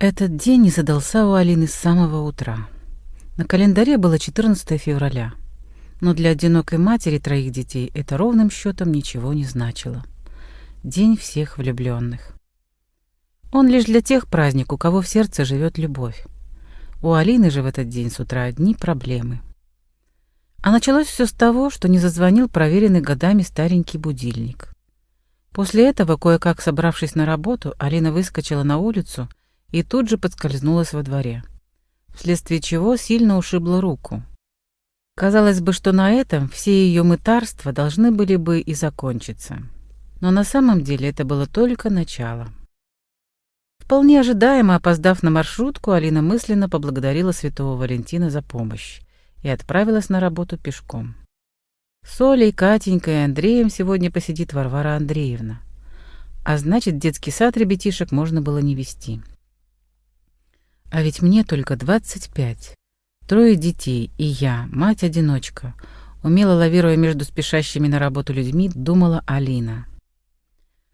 Этот день не задался у Алины с самого утра. На календаре было 14 февраля, но для одинокой матери троих детей это ровным счетом ничего не значило. День всех влюбленных. Он лишь для тех праздник, у кого в сердце живет любовь. У Алины же в этот день с утра одни проблемы. А началось все с того, что не зазвонил проверенный годами старенький будильник. После этого, кое-как собравшись на работу, Алина выскочила на улицу и тут же подскользнулась во дворе, вследствие чего сильно ушибла руку. Казалось бы, что на этом все ее мытарства должны были бы и закончиться. Но на самом деле это было только начало. Вполне ожидаемо, опоздав на маршрутку, Алина мысленно поблагодарила святого Валентина за помощь и отправилась на работу пешком. С Олей, Катенькой и Андреем сегодня посидит Варвара Андреевна. А значит, детский сад ребятишек можно было не вести. А ведь мне только 25. Трое детей, и я, мать-одиночка, умело лавируя между спешащими на работу людьми, думала Алина.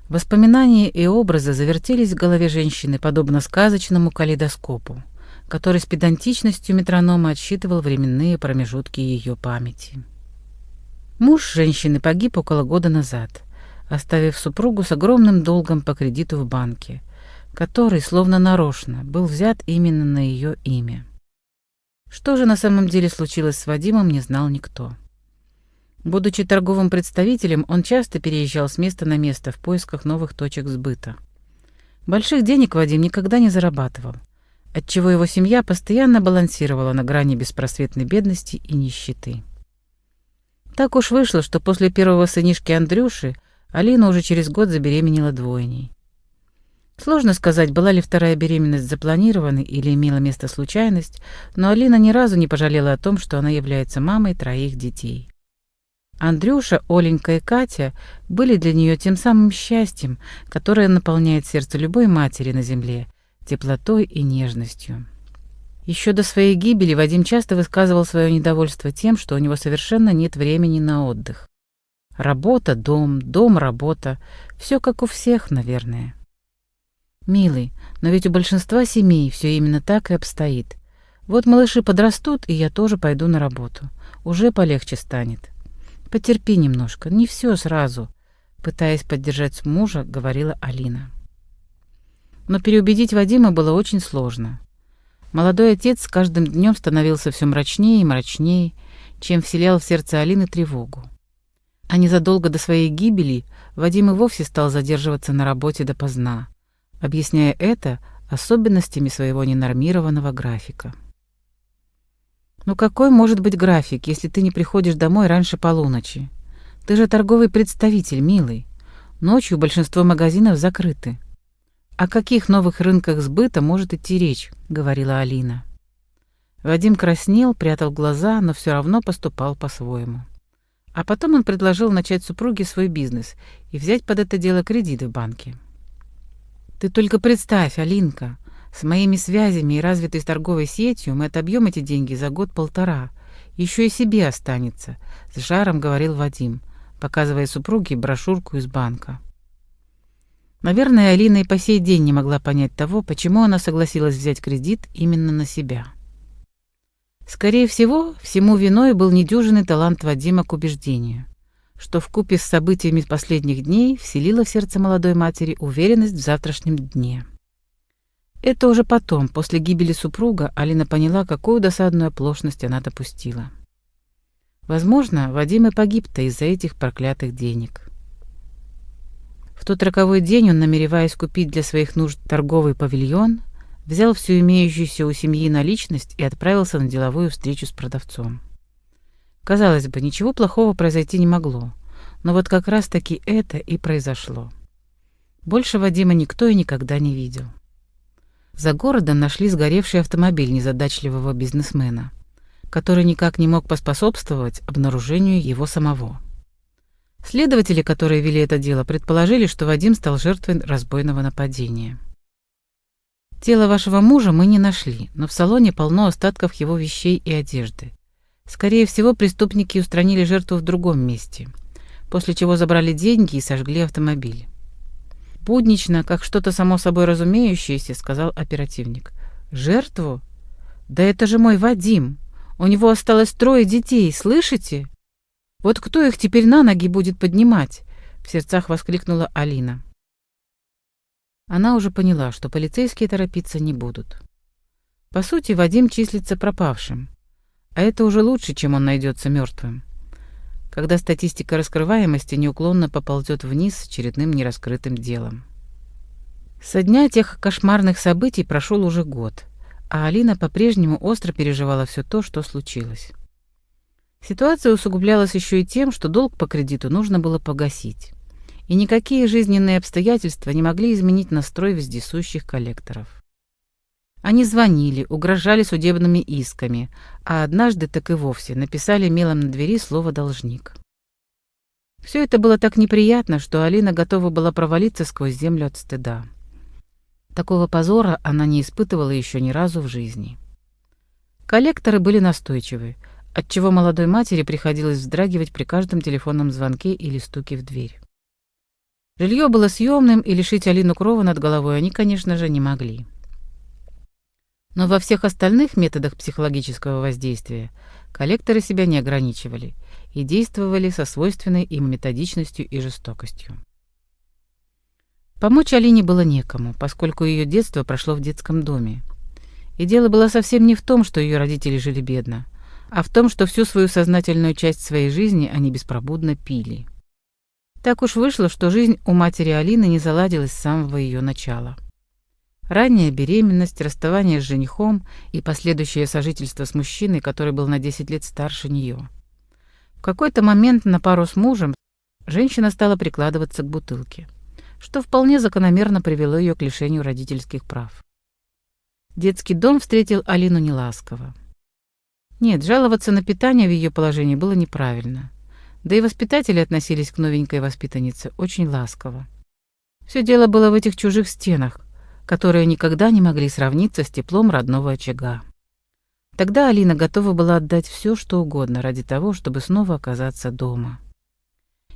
Воспоминания и образы завертелись в голове женщины, подобно сказочному калейдоскопу, который с педантичностью метронома отсчитывал временные промежутки ее памяти. Муж женщины погиб около года назад, оставив супругу с огромным долгом по кредиту в банке, который, словно нарочно, был взят именно на ее имя. Что же на самом деле случилось с Вадимом, не знал никто. Будучи торговым представителем, он часто переезжал с места на место в поисках новых точек сбыта. Больших денег Вадим никогда не зарабатывал, отчего его семья постоянно балансировала на грани беспросветной бедности и нищеты. Так уж вышло, что после первого сынишки Андрюши Алина уже через год забеременела двойней. Сложно сказать, была ли вторая беременность запланированной или имела место случайность, но Алина ни разу не пожалела о том, что она является мамой троих детей. Андрюша, Оленька и Катя были для нее тем самым счастьем, которое наполняет сердце любой матери на земле, теплотой и нежностью. Еще до своей гибели Вадим часто высказывал свое недовольство тем, что у него совершенно нет времени на отдых. Работа, дом, дом, работа. Все как у всех, наверное. Милый, но ведь у большинства семей все именно так и обстоит. Вот малыши подрастут, и я тоже пойду на работу. Уже полегче станет. Потерпи немножко, не все сразу, пытаясь поддержать мужа, говорила Алина. Но переубедить Вадима было очень сложно. Молодой отец с каждым днем становился все мрачнее и мрачнее, чем вселял в сердце Алины тревогу. А незадолго до своей гибели Вадим и вовсе стал задерживаться на работе допоздна, объясняя это особенностями своего ненормированного графика. Ну какой может быть график, если ты не приходишь домой раньше полуночи? Ты же торговый представитель, милый. Ночью большинство магазинов закрыты. О каких новых рынках сбыта может идти речь, говорила Алина. Вадим краснел, прятал глаза, но все равно поступал по-своему. А потом он предложил начать супруге свой бизнес и взять под это дело кредит в банке. Ты только представь, Алинка, с моими связями и развитой торговой сетью мы отобьем эти деньги за год-полтора. Еще и себе останется, с жаром говорил Вадим, показывая супруге брошюрку из банка. Наверное, Алина и по сей день не могла понять того, почему она согласилась взять кредит именно на себя. Скорее всего, всему виной был недюжинный талант Вадима к убеждению, что в купе с событиями последних дней вселило в сердце молодой матери уверенность в завтрашнем дне. Это уже потом, после гибели супруга, Алина поняла, какую досадную оплошность она допустила. Возможно, Вадим и погиб-то из-за этих проклятых денег. В тот роковой день он, намереваясь купить для своих нужд торговый павильон, взял всю имеющуюся у семьи наличность и отправился на деловую встречу с продавцом. Казалось бы, ничего плохого произойти не могло, но вот как раз-таки это и произошло. Больше Вадима никто и никогда не видел. За городом нашли сгоревший автомобиль незадачливого бизнесмена, который никак не мог поспособствовать обнаружению его самого. Следователи, которые вели это дело, предположили, что Вадим стал жертвой разбойного нападения. Тело вашего мужа мы не нашли, но в салоне полно остатков его вещей и одежды. Скорее всего, преступники устранили жертву в другом месте, после чего забрали деньги и сожгли автомобиль. Буднично, как что-то само собой разумеющееся, сказал оперативник. Жертву? Да это же мой Вадим. У него осталось трое детей, слышите? Вот кто их теперь на ноги будет поднимать? В сердцах воскликнула Алина. Она уже поняла, что полицейские торопиться не будут. По сути, Вадим числится пропавшим. А это уже лучше, чем он найдется мертвым. Когда статистика раскрываемости неуклонно поползет вниз с очередным нераскрытым делом. Со дня тех кошмарных событий прошел уже год, а Алина по-прежнему остро переживала все то, что случилось. Ситуация усугублялась еще и тем, что долг по кредиту нужно было погасить. И никакие жизненные обстоятельства не могли изменить настрой вездесущих коллекторов. Они звонили, угрожали судебными исками, а однажды так и вовсе написали мелом на двери слово «должник». Все это было так неприятно, что Алина готова была провалиться сквозь землю от стыда. Такого позора она не испытывала еще ни разу в жизни. Коллекторы были настойчивы, отчего молодой матери приходилось вздрагивать при каждом телефонном звонке или стуке в дверь. Жилье было съемным, и лишить Алину крова над головой они, конечно же, не могли. Но во всех остальных методах психологического воздействия коллекторы себя не ограничивали и действовали со свойственной им методичностью и жестокостью. Помочь Алине было некому, поскольку ее детство прошло в детском доме. И дело было совсем не в том, что ее родители жили бедно, а в том, что всю свою сознательную часть своей жизни они беспробудно пили. Так уж вышло, что жизнь у матери Алины не заладилась с самого ее начала. Ранняя беременность, расставание с женихом и последующее сожительство с мужчиной, который был на 10 лет старше нее. В какой-то момент на пару с мужем женщина стала прикладываться к бутылке что вполне закономерно привело ее к лишению родительских прав. Детский дом встретил Алину неласково. Нет, жаловаться на питание в ее положении было неправильно. Да и воспитатели относились к новенькой воспитаннице очень ласково. Все дело было в этих чужих стенах, которые никогда не могли сравниться с теплом родного очага. Тогда Алина готова была отдать все, что угодно ради того, чтобы снова оказаться дома.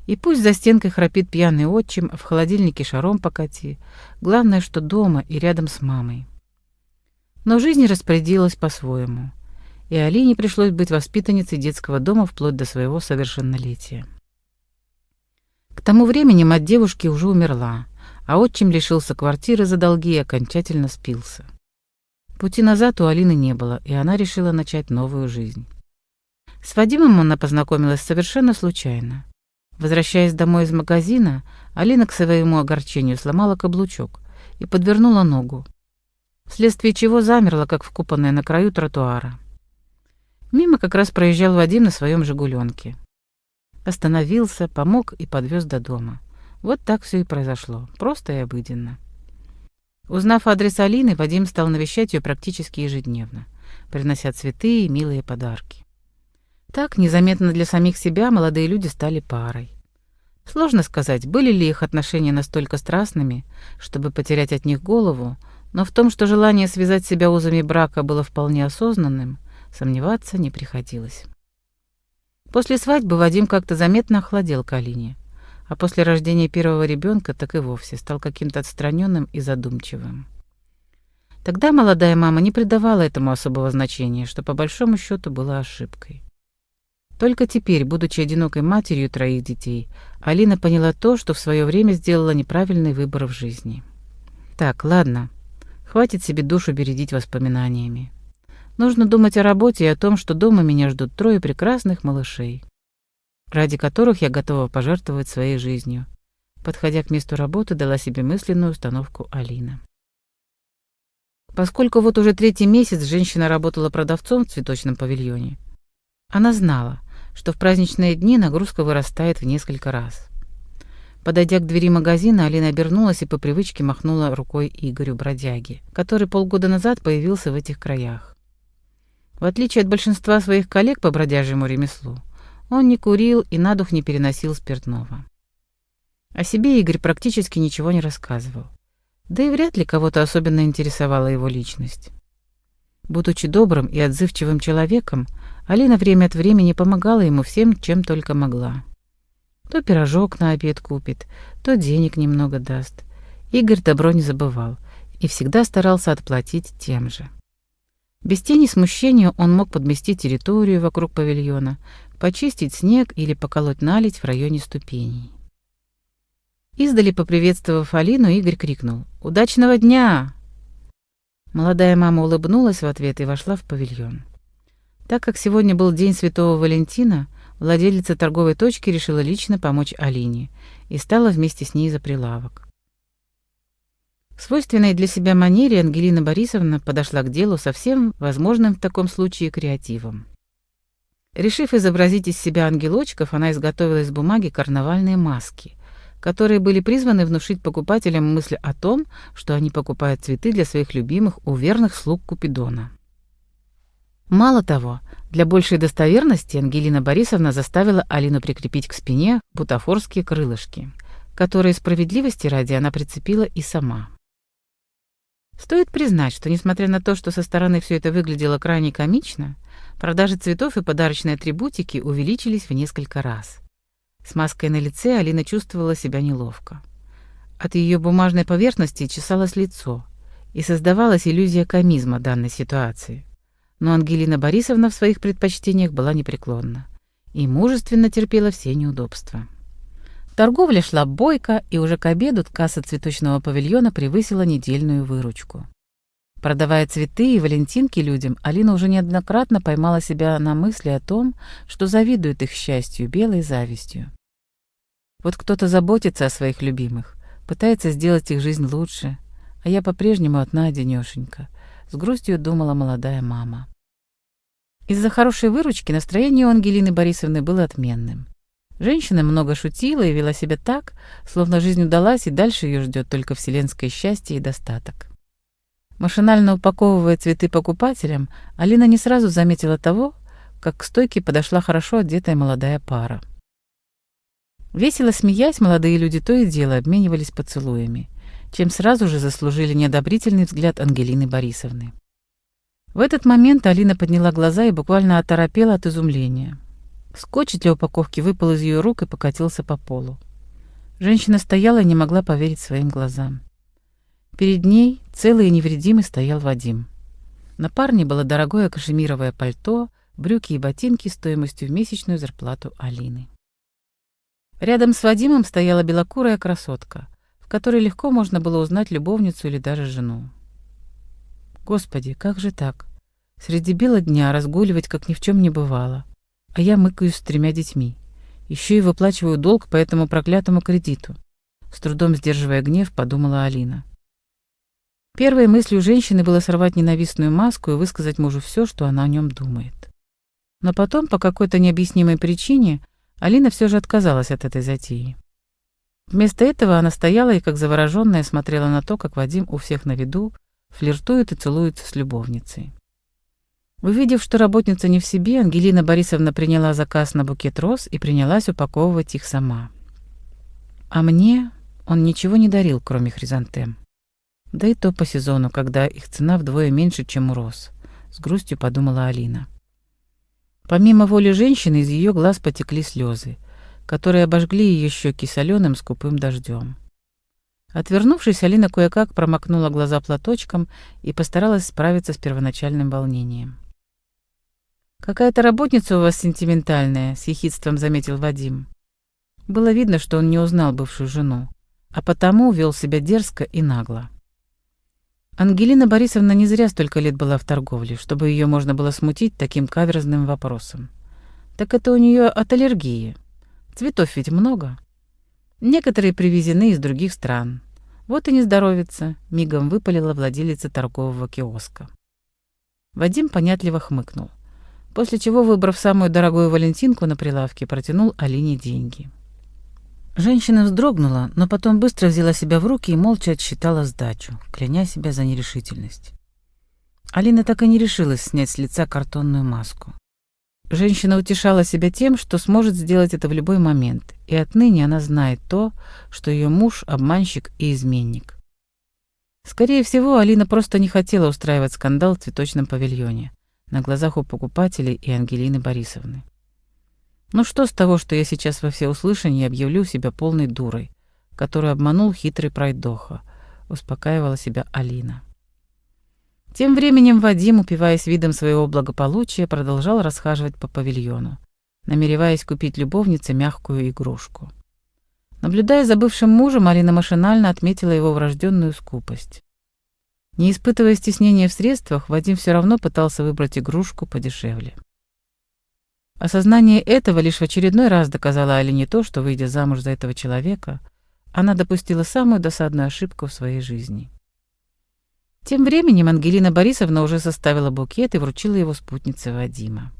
И пусть за стенкой храпит пьяный отчим, в холодильнике шаром покати. Главное, что дома и рядом с мамой. Но жизнь распорядилась по-своему. И Алине пришлось быть воспитанницей детского дома вплоть до своего совершеннолетия. К тому времени мать девушки уже умерла, а отчим лишился квартиры за долги и окончательно спился. Пути назад у Алины не было, и она решила начать новую жизнь. С Вадимом она познакомилась совершенно случайно. Возвращаясь домой из магазина, Алина к своему огорчению сломала каблучок и подвернула ногу, вследствие чего замерла, как вкопанная на краю тротуара. Мимо как раз проезжал Вадим на своем «Жигуленке». Остановился, помог и подвез до дома. Вот так все и произошло, просто и обыденно. Узнав адрес Алины, Вадим стал навещать ее практически ежедневно, принося цветы и милые подарки. Так, незаметно для самих себя, молодые люди стали парой. Сложно сказать, были ли их отношения настолько страстными, чтобы потерять от них голову, но в том, что желание связать себя узами брака было вполне осознанным, сомневаться не приходилось. После свадьбы Вадим как-то заметно охладел к Алине, а после рождения первого ребенка так и вовсе стал каким-то отстраненным и задумчивым. Тогда молодая мама не придавала этому особого значения, что по большому счету было ошибкой. Только теперь, будучи одинокой матерью троих детей, Алина поняла то, что в свое время сделала неправильный выбор в жизни. Так, ладно, хватит себе душу бередить воспоминаниями. Нужно думать о работе и о том, что дома меня ждут трое прекрасных малышей, ради которых я готова пожертвовать своей жизнью. Подходя к месту работы, дала себе мысленную установку Алина. Поскольку вот уже третий месяц женщина работала продавцом в цветочном павильоне, она знала, что в праздничные дни нагрузка вырастает в несколько раз. Подойдя к двери магазина, Алина обернулась и по привычке махнула рукой Игорю Бродяге, который полгода назад появился в этих краях. В отличие от большинства своих коллег по бродяжьему ремеслу, он не курил и на дух не переносил спиртного. О себе Игорь практически ничего не рассказывал. Да и вряд ли кого-то особенно интересовала его личность. Будучи добрым и отзывчивым человеком, Алина время от времени помогала ему всем, чем только могла. То пирожок на обед купит, то денег немного даст. Игорь добро не забывал и всегда старался отплатить тем же. Без тени смущения он мог подмести территорию вокруг павильона, почистить снег или поколоть наледь в районе ступеней. Издали поприветствовав Алину, Игорь крикнул «Удачного дня!». Молодая мама улыбнулась в ответ и вошла в павильон. Так как сегодня был день Святого Валентина, владелица торговой точки решила лично помочь Алине и стала вместе с ней за прилавок. В свойственной для себя манере Ангелина Борисовна подошла к делу со всем возможным в таком случае креативом. Решив изобразить из себя ангелочков, она изготовила из бумаги карнавальные маски, которые были призваны внушить покупателям мысль о том, что они покупают цветы для своих любимых у верных слуг Купидона. Мало того, для большей достоверности Ангелина Борисовна заставила Алину прикрепить к спине бутафорские крылышки, которые справедливости ради она прицепила и сама. Стоит признать, что несмотря на то, что со стороны все это выглядело крайне комично, продажи цветов и подарочной атрибутики увеличились в несколько раз. С маской на лице Алина чувствовала себя неловко. От ее бумажной поверхности чесалось лицо, и создавалась иллюзия комизма данной ситуации. Но Ангелина Борисовна в своих предпочтениях была непреклонна и мужественно терпела все неудобства. Торговля шла бойко, и уже к обеду касса цветочного павильона превысила недельную выручку. Продавая цветы и валентинки людям, Алина уже неоднократно поймала себя на мысли о том, что завидует их счастью белой завистью. Вот кто-то заботится о своих любимых, пытается сделать их жизнь лучше, а я по-прежнему одна-одинёшенька, с грустью думала молодая мама. Из-за хорошей выручки настроение у Ангелины Борисовны было отменным. Женщина много шутила и вела себя так, словно жизнь удалась, и дальше ее ждет только вселенское счастье и достаток. Машинально упаковывая цветы покупателям, Алина не сразу заметила того, как к стойке подошла хорошо одетая молодая пара. Весело смеясь, молодые люди то и дело обменивались поцелуями, чем сразу же заслужили неодобрительный взгляд Ангелины Борисовны. В этот момент Алина подняла глаза и буквально оторопела от изумления. Скотч для упаковки выпал из ее рук и покатился по полу. Женщина стояла и не могла поверить своим глазам. Перед ней целый и невредимый стоял Вадим. На парне было дорогое кашемировое пальто, брюки и ботинки стоимостью в месячную зарплату Алины. Рядом с Вадимом стояла белокурая красотка, в которой легко можно было узнать любовницу или даже жену. Господи, как же так? Среди бела дня разгуливать, как ни в чем не бывало а я мыкаюсь с тремя детьми. Еще и выплачиваю долг по этому проклятому кредиту. С трудом сдерживая гнев, подумала Алина. Первой мыслью женщины было сорвать ненавистную маску и высказать мужу все, что она о нем думает. Но потом, по какой-то необъяснимой причине, Алина все же отказалась от этой затеи. Вместо этого она стояла и, как завороженная, смотрела на то, как Вадим у всех на виду флиртует и целуется с любовницей. Увидев, что работница не в себе, Ангелина Борисовна приняла заказ на букет роз и принялась упаковывать их сама. А мне он ничего не дарил, кроме хризантем. Да и то по сезону, когда их цена вдвое меньше, чем у роз, с грустью подумала Алина. Помимо воли женщины, из ее глаз потекли слезы, которые обожгли ее щеки соленым скупым дождем. Отвернувшись, Алина кое-как промокнула глаза платочком и постаралась справиться с первоначальным волнением. «Какая-то работница у вас сентиментальная», — с ехидством заметил Вадим. Было видно, что он не узнал бывшую жену, а потому вел себя дерзко и нагло. Ангелина Борисовна не зря столько лет была в торговле, чтобы ее можно было смутить таким каверзным вопросом. Так это у нее от аллергии. Цветов ведь много. Некоторые привезены из других стран. Вот и не здоровится, мигом выпалила владелица торгового киоска. Вадим понятливо хмыкнул после чего, выбрав самую дорогую валентинку на прилавке, протянул Алине деньги. Женщина вздрогнула, но потом быстро взяла себя в руки и молча отсчитала сдачу, кляня себя за нерешительность. Алина так и не решилась снять с лица картонную маску. Женщина утешала себя тем, что сможет сделать это в любой момент, и отныне она знает то, что ее муж — обманщик и изменник. Скорее всего, Алина просто не хотела устраивать скандал в цветочном павильоне на глазах у покупателей и Ангелины Борисовны. Ну что с того, что я сейчас во всеуслышание объявлю себя полной дурой, которую обманул хитрый пройдоха, успокаивала себя Алина. Тем временем Вадим, упиваясь видом своего благополучия, продолжал расхаживать по павильону, намереваясь купить любовнице мягкую игрушку. Наблюдая за бывшим мужем, Алина машинально отметила его врожденную скупость. Не испытывая стеснения в средствах, Вадим все равно пытался выбрать игрушку подешевле. Осознание этого лишь в очередной раз доказало Алине то, что, выйдя замуж за этого человека, она допустила самую досадную ошибку в своей жизни. Тем временем Ангелина Борисовна уже составила букет и вручила его спутнице Вадима.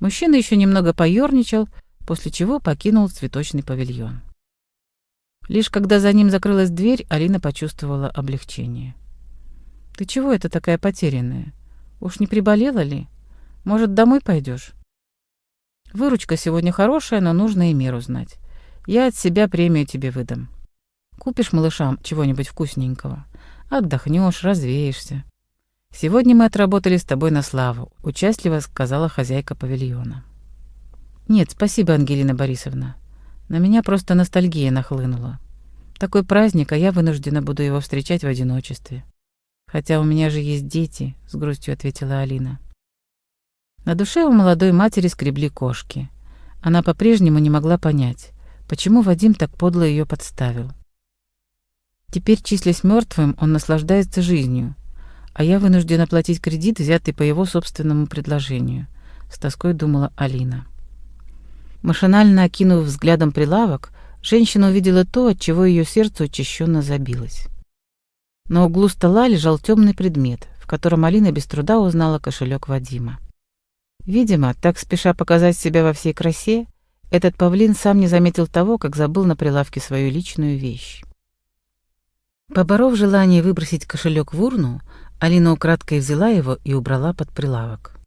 Мужчина еще немного поерничал, после чего покинул цветочный павильон. Лишь когда за ним закрылась дверь, Алина почувствовала облегчение. «Ты чего это такая потерянная? Уж не приболела ли? Может, домой пойдешь? Выручка сегодня хорошая, но нужно и меру знать. Я от себя премию тебе выдам. Купишь малышам чего-нибудь вкусненького. Отдохнешь, развеешься. Сегодня мы отработали с тобой на славу», — участливо сказала хозяйка павильона. «Нет, спасибо, Ангелина Борисовна. На меня просто ностальгия нахлынула. Такой праздник, а я вынуждена буду его встречать в одиночестве. Хотя у меня же есть дети, с грустью ответила Алина. На душе у молодой матери скребли кошки. Она по-прежнему не могла понять, почему Вадим так подло ее подставил. Теперь, числясь мертвым, он наслаждается жизнью, а я вынуждена платить кредит, взятый по его собственному предложению, с тоской думала Алина. Машинально окинув взглядом прилавок, женщина увидела то, от чего ее сердце учащенно забилось. На углу стола лежал темный предмет, в котором Алина без труда узнала кошелек Вадима. Видимо, так спеша показать себя во всей красе, этот павлин сам не заметил того, как забыл на прилавке свою личную вещь. Поборов желание выбросить кошелек в урну, Алина украдкой взяла его и убрала под прилавок.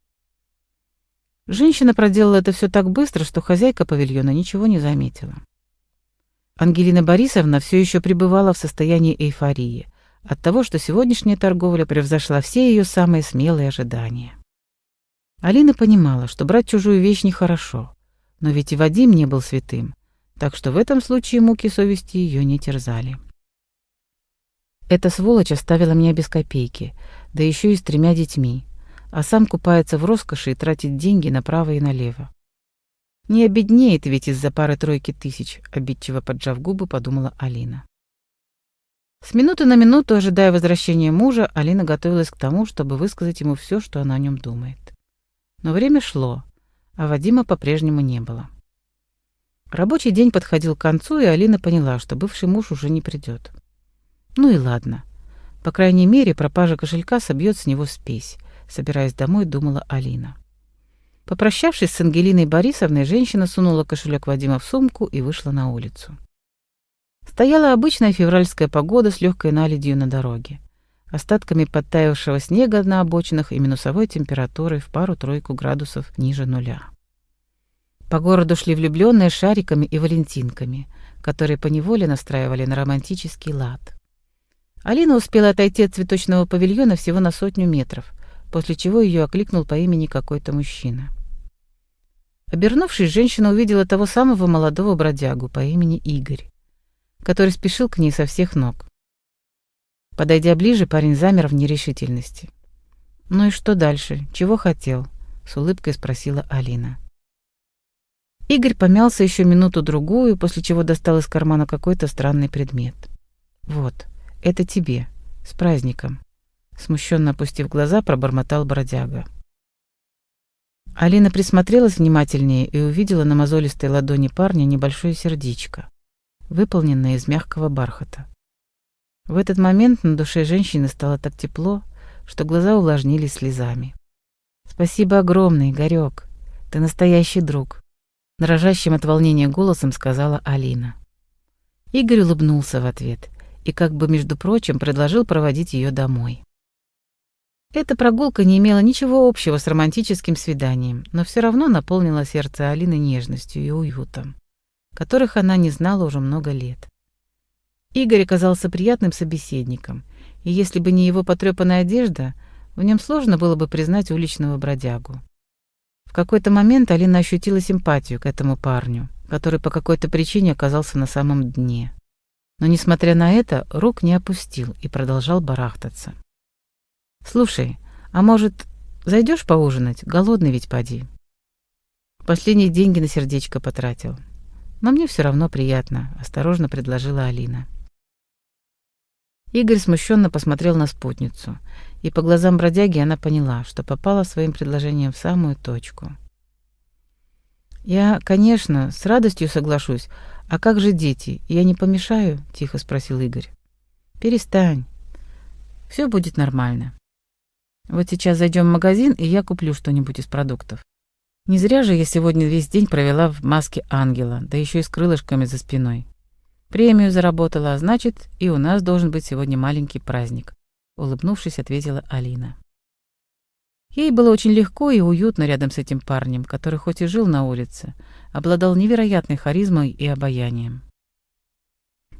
Женщина проделала это все так быстро, что хозяйка павильона ничего не заметила. Ангелина Борисовна все еще пребывала в состоянии эйфории от того, что сегодняшняя торговля превзошла все ее самые смелые ожидания. Алина понимала, что брать чужую вещь нехорошо, но ведь и Вадим не был святым, так что в этом случае муки совести ее не терзали. Эта сволочь оставила меня без копейки, да еще и с тремя детьми а сам купается в роскоши и тратит деньги направо и налево. Не обеднеет ведь из-за пары-тройки тысяч, обидчиво поджав губы, подумала Алина. С минуты на минуту, ожидая возвращения мужа, Алина готовилась к тому, чтобы высказать ему все, что она о нем думает. Но время шло, а Вадима по-прежнему не было. Рабочий день подходил к концу, и Алина поняла, что бывший муж уже не придет. Ну и ладно. По крайней мере, пропажа кошелька собьет с него спесь, собираясь домой, думала Алина. Попрощавшись с Ангелиной Борисовной, женщина сунула кошелек Вадима в сумку и вышла на улицу. Стояла обычная февральская погода с легкой наледью на дороге, остатками подтаявшего снега на обочинах и минусовой температурой в пару-тройку градусов ниже нуля. По городу шли влюбленные шариками и валентинками, которые поневоле настраивали на романтический лад. Алина успела отойти от цветочного павильона всего на сотню метров, после чего ее окликнул по имени какой-то мужчина. Обернувшись, женщина увидела того самого молодого бродягу по имени Игорь, который спешил к ней со всех ног. Подойдя ближе, парень замер в нерешительности. «Ну и что дальше? Чего хотел?» — с улыбкой спросила Алина. Игорь помялся еще минуту-другую, после чего достал из кармана какой-то странный предмет. «Вот, это тебе. С праздником смущенно опустив глаза, пробормотал бродяга. Алина присмотрелась внимательнее и увидела на мозолистой ладони парня небольшое сердечко, выполненное из мягкого бархата. В этот момент на душе женщины стало так тепло, что глаза увлажнились слезами. «Спасибо огромное, Игорёк. Ты настоящий друг», — дрожащим от волнения голосом сказала Алина. Игорь улыбнулся в ответ и, как бы между прочим, предложил проводить ее домой. Эта прогулка не имела ничего общего с романтическим свиданием, но все равно наполнила сердце Алины нежностью и уютом, которых она не знала уже много лет. Игорь оказался приятным собеседником, и если бы не его потрепанная одежда, в нем сложно было бы признать уличного бродягу. В какой-то момент Алина ощутила симпатию к этому парню, который по какой-то причине оказался на самом дне. Но, несмотря на это, рук не опустил и продолжал барахтаться. «Слушай, а может, зайдешь поужинать? Голодный ведь поди». Последние деньги на сердечко потратил. Но мне все равно приятно, осторожно предложила Алина. Игорь смущенно посмотрел на спутницу, и по глазам бродяги она поняла, что попала своим предложением в самую точку. «Я, конечно, с радостью соглашусь. А как же дети? Я не помешаю?» — тихо спросил Игорь. «Перестань. Все будет нормально. Вот сейчас зайдем в магазин, и я куплю что-нибудь из продуктов. Не зря же я сегодня весь день провела в маске ангела, да еще и с крылышками за спиной. Премию заработала, а значит, и у нас должен быть сегодня маленький праздник», — улыбнувшись, ответила Алина. Ей было очень легко и уютно рядом с этим парнем, который хоть и жил на улице, обладал невероятной харизмой и обаянием.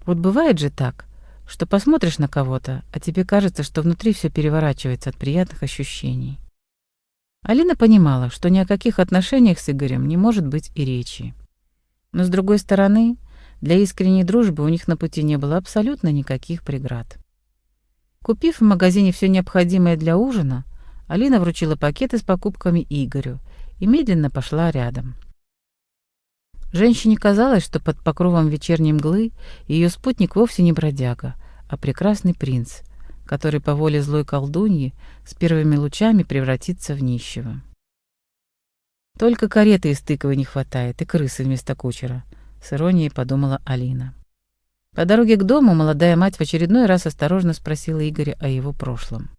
Вот бывает же так, что посмотришь на кого-то, а тебе кажется, что внутри все переворачивается от приятных ощущений. Алина понимала, что ни о каких отношениях с Игорем не может быть и речи. Но, с другой стороны, для искренней дружбы у них на пути не было абсолютно никаких преград. Купив в магазине все необходимое для ужина, Алина вручила пакеты с покупками Игорю и медленно пошла рядом. Женщине казалось, что под покровом вечерней мглы ее спутник вовсе не бродяга, а прекрасный принц, который по воле злой колдуньи с первыми лучами превратится в нищего. Только кареты из тыковой не хватает и крысы вместо кучера —— с иронией подумала Алина. По дороге к дому молодая мать в очередной раз осторожно спросила Игоря о его прошлом.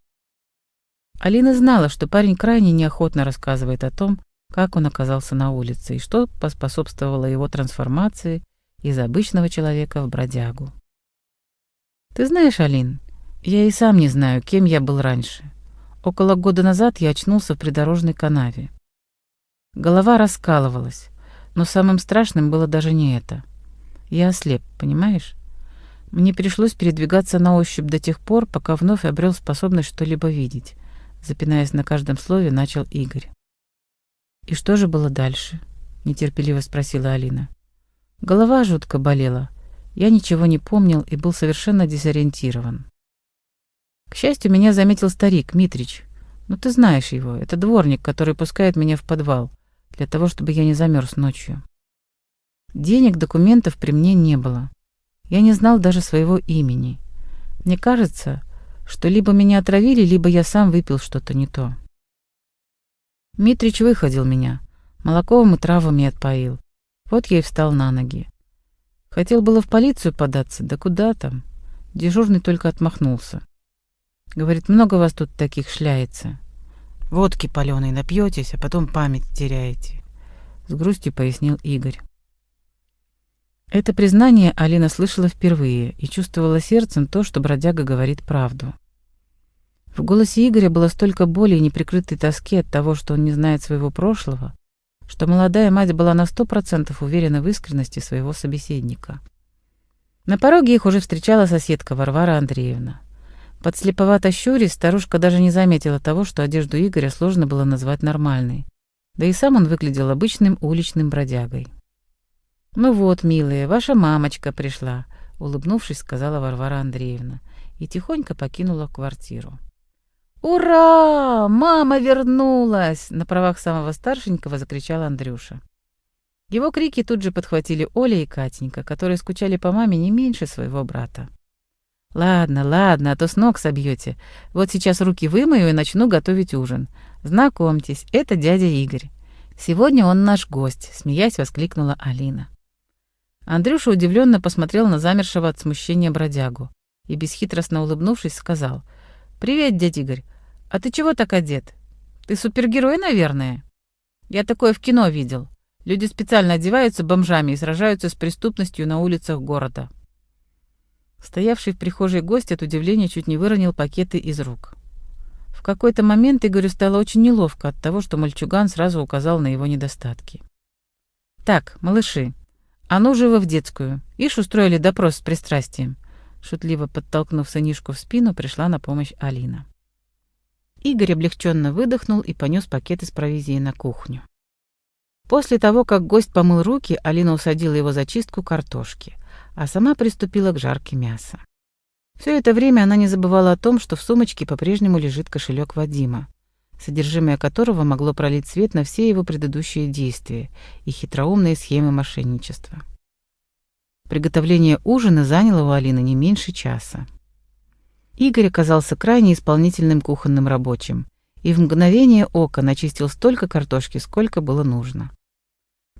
Алина знала, что парень крайне неохотно рассказывает о том, как он оказался на улице и что поспособствовало его трансформации из обычного человека в бродягу. «Ты знаешь, Алин, я и сам не знаю, кем я был раньше. Около года назад я очнулся в придорожной канаве. Голова раскалывалась, но самым страшным было даже не это. Я ослеп, понимаешь? Мне пришлось передвигаться на ощупь до тех пор, пока вновь обрел способность что-либо видеть. Запинаясь на каждом слове, начал Игорь. «И что же было дальше?» — нетерпеливо спросила Алина. Голова жутко болела. Я ничего не помнил и был совершенно дезориентирован. К счастью, меня заметил старик, Митрич. Ну, ты знаешь его. Это дворник, который пускает меня в подвал для того, чтобы я не замерз ночью. Денег, документов при мне не было. Я не знал даже своего имени. Мне кажется, что либо меня отравили, либо я сам выпил что-то не то. Митрич выходил меня, молоковым и травами отпоил. Вот я и встал на ноги. Хотел было в полицию податься, да куда там? Дежурный только отмахнулся. Говорит, много вас тут таких шляется. Водки паленой напьетесь, а потом память теряете. С грустью пояснил Игорь. Это признание Алина слышала впервые и чувствовала сердцем то, что бродяга говорит правду. В голосе Игоря было столько боли и неприкрытой тоски от того, что он не знает своего прошлого, что молодая мать была на сто процентов уверена в искренности своего собеседника. На пороге их уже встречала соседка Варвара Андреевна. Подслеповато щурясь, старушка даже не заметила того, что одежду Игоря сложно было назвать нормальной. Да и сам он выглядел обычным уличным бродягой. «Ну вот, милые, ваша мамочка пришла», — улыбнувшись, сказала Варвара Андреевна и тихонько покинула квартиру. «Ура! Мама вернулась!» — на правах самого старшенького закричал Андрюша. Его крики тут же подхватили Оля и Катенька, которые скучали по маме не меньше своего брата. «Ладно, ладно, а то с ног собьете. Вот сейчас руки вымою и начну готовить ужин. Знакомьтесь, это дядя Игорь. Сегодня он наш гость», — смеясь воскликнула Алина. Андрюша удивленно посмотрел на замершего от смущения бродягу и, бесхитростно улыбнувшись, сказал, «Привет, дядя Игорь. А ты чего так одет? Ты супергерой, наверное?» «Я такое в кино видел. Люди специально одеваются бомжами и сражаются с преступностью на улицах города». Стоявший в прихожей гость от удивления чуть не выронил пакеты из рук. В какой-то момент Игорю стало очень неловко от того, что мальчуган сразу указал на его недостатки. «Так, малыши, а ну живо в детскую. Ишь устроили допрос с пристрастием». Шутливо подтолкнув сынишку в спину, пришла на помощь Алина. Игорь облегченно выдохнул и понес пакеты с провизией на кухню. После того, как гость помыл руки, Алина усадила его за чистку картошки а сама приступила к жарке мяса. Все это время она не забывала о том, что в сумочке по-прежнему лежит кошелек Вадима, содержимое которого могло пролить свет на все его предыдущие действия и хитроумные схемы мошенничества. Приготовление ужина заняло у Алины не меньше часа. Игорь оказался крайне исполнительным кухонным рабочим и в мгновение ока начистил столько картошки, сколько было нужно.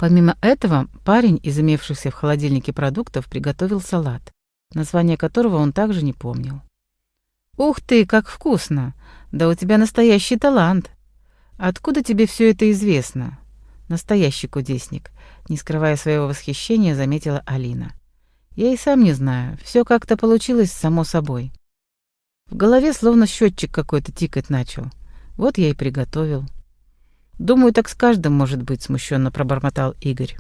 Помимо этого, парень из имевшихся в холодильнике продуктов приготовил салат, название которого он также не помнил. «Ух ты, как вкусно! Да у тебя настоящий талант! Откуда тебе все это известно?» «Настоящий кудесник», — не скрывая своего восхищения, заметила Алина. «Я и сам не знаю, все как-то получилось само собой. В голове словно счетчик какой-то тикать начал. Вот я и приготовил». «Думаю, так с каждым может быть», — смущенно пробормотал Игорь.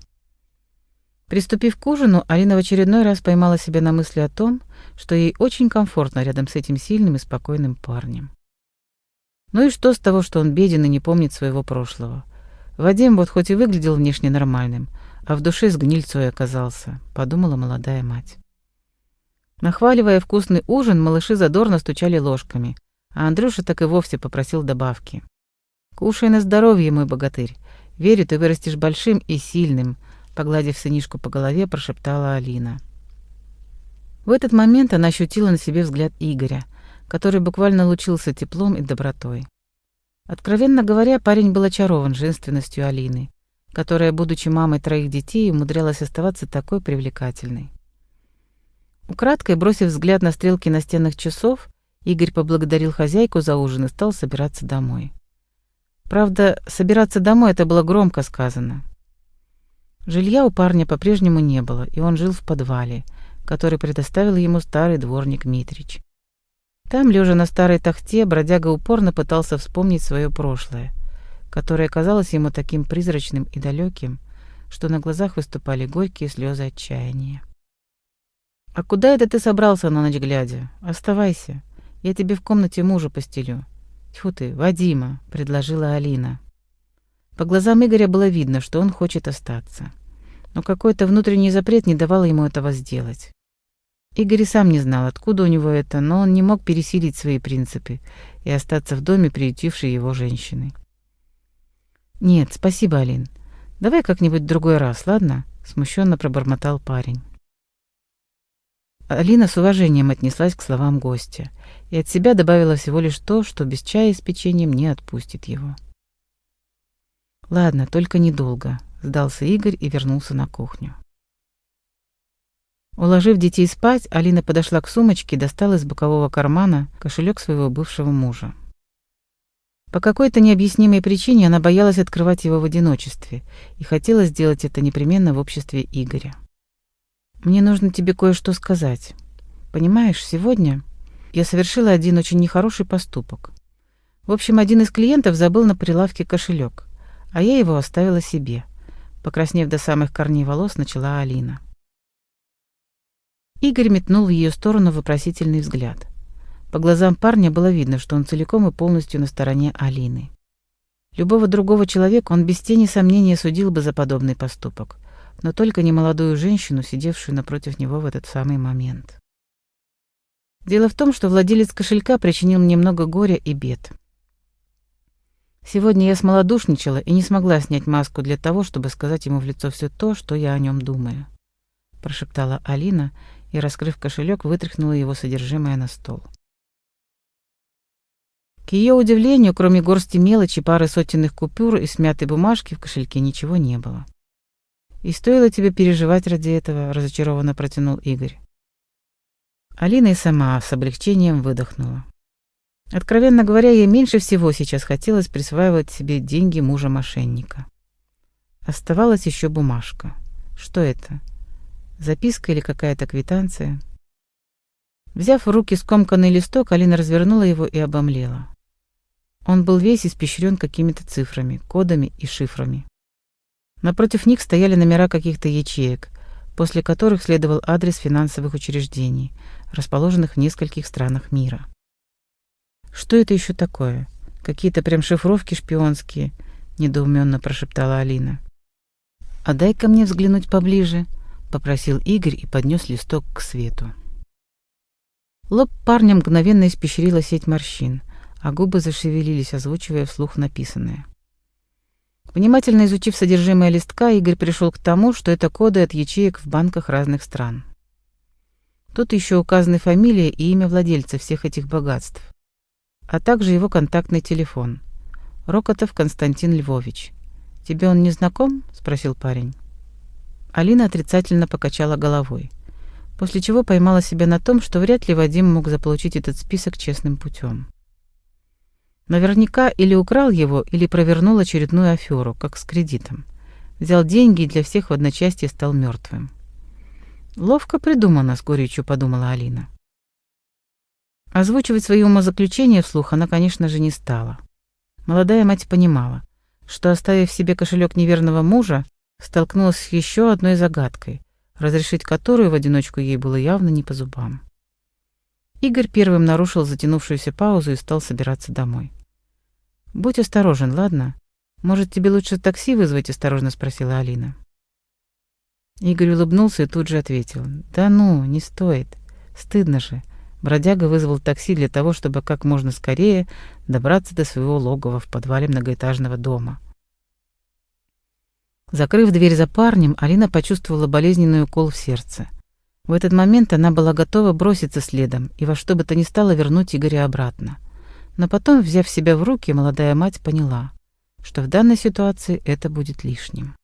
Приступив к ужину, Алина в очередной раз поймала себя на мысли о том, что ей очень комфортно рядом с этим сильным и спокойным парнем. Ну и что с того, что он беден и не помнит своего прошлого? Вадим вот хоть и выглядел внешне нормальным, а в душе с гнильцой оказался, подумала молодая мать. Нахваливая вкусный ужин, малыши задорно стучали ложками, а Андрюша так и вовсе попросил добавки. «Кушай на здоровье, мой богатырь. Верю, ты вырастешь большим и сильным», — погладив сынишку по голове, прошептала Алина. В этот момент она ощутила на себе взгляд Игоря, который буквально лучился теплом и добротой. Откровенно говоря, парень был очарован женственностью Алины, которая, будучи мамой троих детей, умудрялась оставаться такой привлекательной. Украдкой бросив взгляд на стрелки настенных часов, Игорь поблагодарил хозяйку за ужин и стал собираться домой. Правда, собираться домой это было громко сказано. Жилья у парня по-прежнему не было, и он жил в подвале, который предоставил ему старый дворник Митрич. Там, лежа на старой тахте, бродяга упорно пытался вспомнить свое прошлое, которое казалось ему таким призрачным и далеким, что на глазах выступали горькие слезы отчаяния. «А куда это ты собрался на ночь глядя? Оставайся. Я тебе в комнате мужа постелю. Тьфу ты, Вадима, предложила Алина. По глазам Игоря было видно, что он хочет остаться. Но какой-то внутренний запрет не давал ему этого сделать. Игорь сам не знал, откуда у него это, но он не мог пересилить свои принципы и остаться в доме приютившей его женщины. «Нет, спасибо, Алин. Давай как-нибудь в другой раз, ладно?» — смущенно пробормотал парень. Алина с уважением отнеслась к словам гостя и от себя добавила всего лишь то, что без чая с печеньем не отпустит его. «Ладно, только недолго», — сдался Игорь и вернулся на кухню. Уложив детей спать, Алина подошла к сумочке и достала из бокового кармана кошелек своего бывшего мужа. По какой-то необъяснимой причине она боялась открывать его в одиночестве и хотела сделать это непременно в обществе Игоря. «Мне нужно тебе кое-что сказать. Понимаешь, сегодня я совершила один очень нехороший поступок. В общем, один из клиентов забыл на прилавке кошелек, а я его оставила себе. Покраснев до самых корней волос, начала Алина. Игорь метнул в ее сторону вопросительный взгляд. По глазам парня было видно, что он целиком и полностью на стороне Алины. Любого другого человека он без тени сомнения судил бы за подобный поступок, но только не молодую женщину, сидевшую напротив него в этот самый момент. Дело в том, что владелец кошелька причинил мне много горя и бед. Сегодня я смолодушничала и не смогла снять маску для того, чтобы сказать ему в лицо все то, что я о нем думаю, прошептала Алина и, раскрыв кошелек, вытряхнула его содержимое на стол. К ее удивлению, кроме горсти мелочи, пары сотенных купюр и смятой бумажки в кошельке ничего не было. «И стоило тебе переживать ради этого», — разочарованно протянул Игорь. Алина и сама с облегчением выдохнула. Откровенно говоря, ей меньше всего сейчас хотелось присваивать себе деньги мужа-мошенника. Оставалась еще бумажка. Что это? Записка или какая-то квитанция? Взяв в руки скомканный листок, Алина развернула его и обомлела. Он был весь испещрен какими-то цифрами, кодами и шифрами. Напротив них стояли номера каких-то ячеек, после которых следовал адрес финансовых учреждений, расположенных в нескольких странах мира. «Что это еще такое? Какие-то прям шифровки шпионские?» — недоуменно прошептала Алина. «А дай-ка мне взглянуть поближе», —— попросил Игорь и поднес листок к свету. Лоб парня мгновенно испещрила сеть морщин, а губы зашевелились, озвучивая вслух написанное. Внимательно изучив содержимое листка, Игорь пришел к тому, что это коды от ячеек в банках разных стран. Тут еще указаны фамилия и имя владельца всех этих богатств, а также его контактный телефон. Рокотов Константин Львович. «Тебе он не знаком?» — спросил парень. Алина отрицательно покачала головой, после чего поймала себя на том, что вряд ли Вадим мог заполучить этот список честным путем. Наверняка или украл его, или провернул очередную аферу, как с кредитом. Взял деньги и для всех в одночасье стал мертвым. «Ловко придумано», — с горечью подумала Алина. Озвучивать свои умозаключения вслух она, конечно же, не стала. Молодая мать понимала, что, оставив себе кошелек неверного мужа, столкнулась с еще одной загадкой, разрешить которую в одиночку ей было явно не по зубам. Игорь первым нарушил затянувшуюся паузу и стал собираться домой. «Будь осторожен, ладно? Может, тебе лучше такси вызвать?» — осторожно спросила Алина. Игорь улыбнулся и тут же ответил. «Да ну, не стоит. Стыдно же». Бродяга вызвал такси для того, чтобы как можно скорее добраться до своего логова в подвале многоэтажного дома. Закрыв дверь за парнем, Алина почувствовала болезненный укол в сердце. В этот момент она была готова броситься следом и во что бы то ни стало вернуть Игоря обратно. Но потом, взяв себя в руки, молодая мать поняла, что в данной ситуации это будет лишним.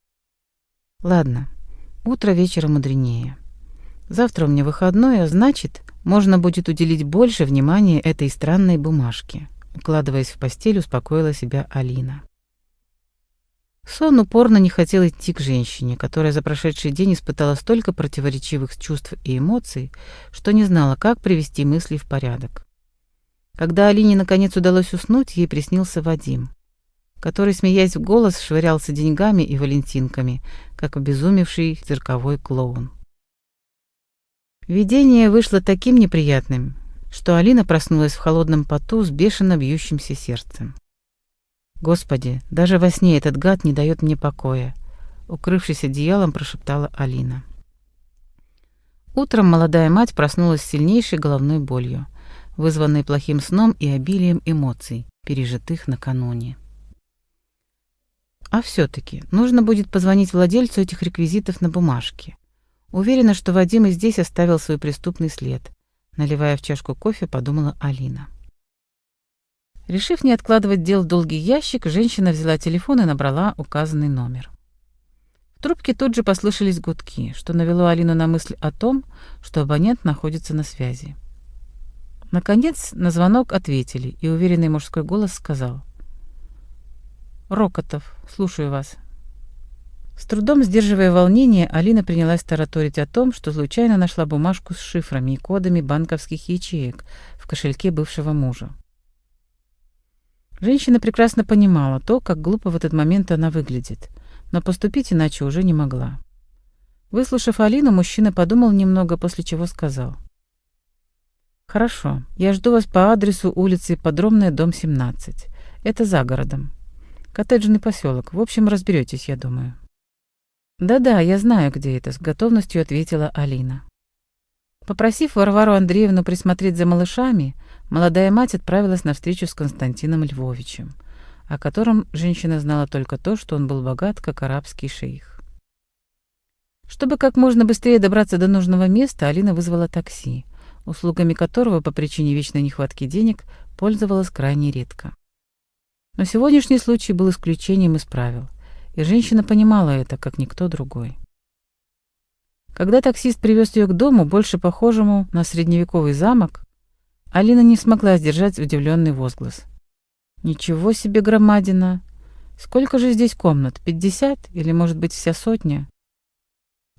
«Ладно, утро вечера мудренее. Завтра у меня выходной, а значит, можно будет уделить больше внимания этой странной бумажке», укладываясь в постель, успокоила себя Алина. Сон упорно не хотел идти к женщине, которая за прошедший день испытала столько противоречивых чувств и эмоций, что не знала, как привести мысли в порядок. Когда Алине наконец удалось уснуть, ей приснился Вадим, который, смеясь в голос, швырялся деньгами и валентинками, как обезумевший цирковой клоун. Видение вышло таким неприятным, что Алина проснулась в холодном поту с бешено бьющимся сердцем. Господи, даже во сне этот гад не дает мне покоя, укрывшись одеялом, прошептала Алина. Утром молодая мать проснулась с сильнейшей головной болью, вызванной плохим сном и обилием эмоций, пережитых накануне. А все таки нужно будет позвонить владельцу этих реквизитов на бумажке. Уверена, что Вадим и здесь оставил свой преступный след. Наливая в чашку кофе, подумала Алина. Решив не откладывать дел в долгий ящик, женщина взяла телефон и набрала указанный номер. В трубке тут же послышались гудки, что навело Алину на мысль о том, что абонент находится на связи. Наконец на звонок ответили, и уверенный мужской голос сказал. «Рокотов, слушаю вас». С трудом сдерживая волнение, Алина принялась тараторить о том, что случайно нашла бумажку с шифрами и кодами банковских ячеек в кошельке бывшего мужа. Женщина прекрасно понимала то, как глупо в этот момент она выглядит, но поступить иначе уже не могла. Выслушав Алину, мужчина подумал немного, после чего сказал. «Хорошо, я жду вас по адресу улицы Подромная, дом 17. Это за городом. Коттеджный поселок. В общем, разберетесь, я думаю». «Да-да, я знаю, где это», — с готовностью ответила Алина. Попросив Варвару Андреевну присмотреть за малышами, молодая мать отправилась на встречу с Константином Львовичем, о котором женщина знала только то, что он был богат, как арабский шейх. Чтобы как можно быстрее добраться до нужного места, Алина вызвала такси, услугами которого по причине вечной нехватки денег пользовалась крайне редко. Но сегодняшний случай был исключением из правил, и женщина понимала это, как никто другой. Когда таксист привез ее к дому, больше похожему на средневековый замок, Алина не смогла сдержать удивленный возглас. «Ничего себе громадина! Сколько же здесь комнат? Пятьдесят? Или, может быть, вся сотня?»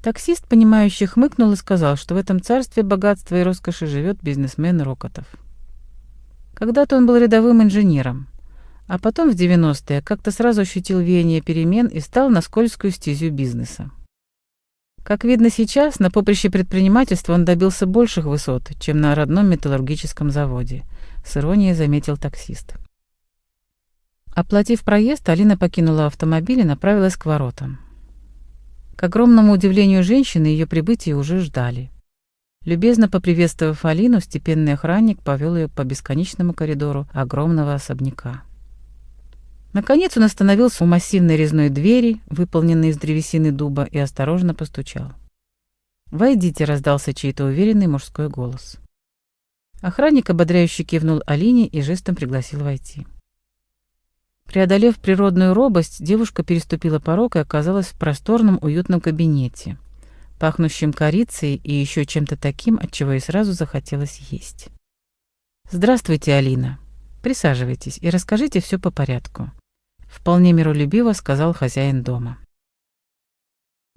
Таксист, понимающий, хмыкнул и сказал, что в этом царстве богатства и роскоши живет бизнесмен Рокотов. Когда-то он был рядовым инженером, а потом в 90-е как-то сразу ощутил веяние перемен и стал на скользкую стезю бизнеса. Как видно сейчас, на поприще предпринимательства он добился больших высот, чем на родном металлургическом заводе, с иронией заметил таксист. Оплатив проезд, Алина покинула автомобиль и направилась к воротам. К огромному удивлению женщины ее прибытие уже ждали. Любезно поприветствовав Алину, степенный охранник повел ее по бесконечному коридору огромного особняка. Наконец он остановился у массивной резной двери, выполненной из древесины дуба, и осторожно постучал. «Войдите», — раздался чей-то уверенный мужской голос. Охранник ободряюще кивнул Алине и жестом пригласил войти. Преодолев природную робость, девушка переступила порог и оказалась в просторном уютном кабинете, пахнущем корицей и еще чем-то таким, от чего ей сразу захотелось есть. «Здравствуйте, Алина. Присаживайтесь и расскажите все по порядку», — вполне миролюбиво сказал хозяин дома.